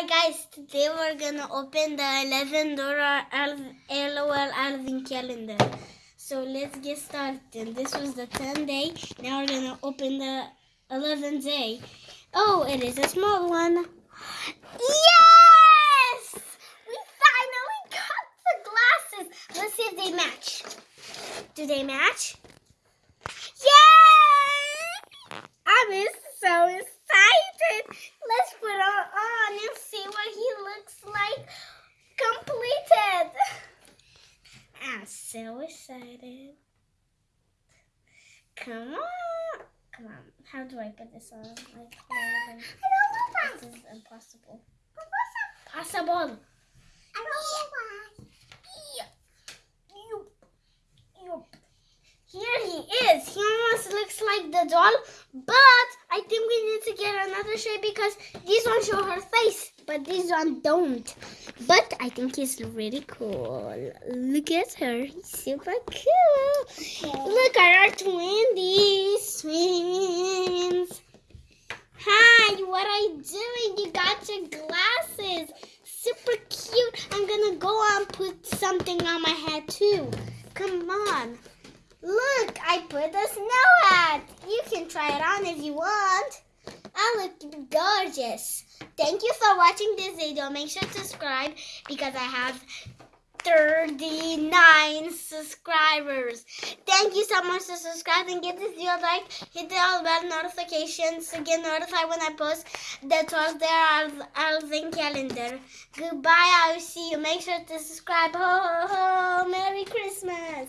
Hi guys, today we're gonna open the 11 dollar LOL advent calendar. So let's get started. This was the 10 day. Now we're gonna open the 11 day. Oh, it is a small one. Yes! We finally got the glasses. Let's see if they match. Do they match? Yay! I'm so excited. Let's put on on and see what he looks like completed. I'm so excited. Come on. Come on. How do I put this on? Like, I don't know. This is impossible. Possible. I don't. Here he is. He almost looks like the doll, but I think we need to get another shape because these ones show her face, but these ones don't. But I think he's really cool. Look at her. He's super cool. Look at our twinsies. Twins. Hi, what are you doing? You got your glasses. Super cute. I'm gonna go and put something on my head too. Come on. Look, I put a snow hat. You can try it on if you want. I look gorgeous. Thank you for watching this video. Make sure to subscribe because I have 39 subscribers. Thank you so much for subscribe and give this video a like. Hit the all bell notifications to get notified when I post the 12 day advent calendar. Goodbye. I will see you. Make sure to subscribe. Ho, ho, ho. Merry Christmas.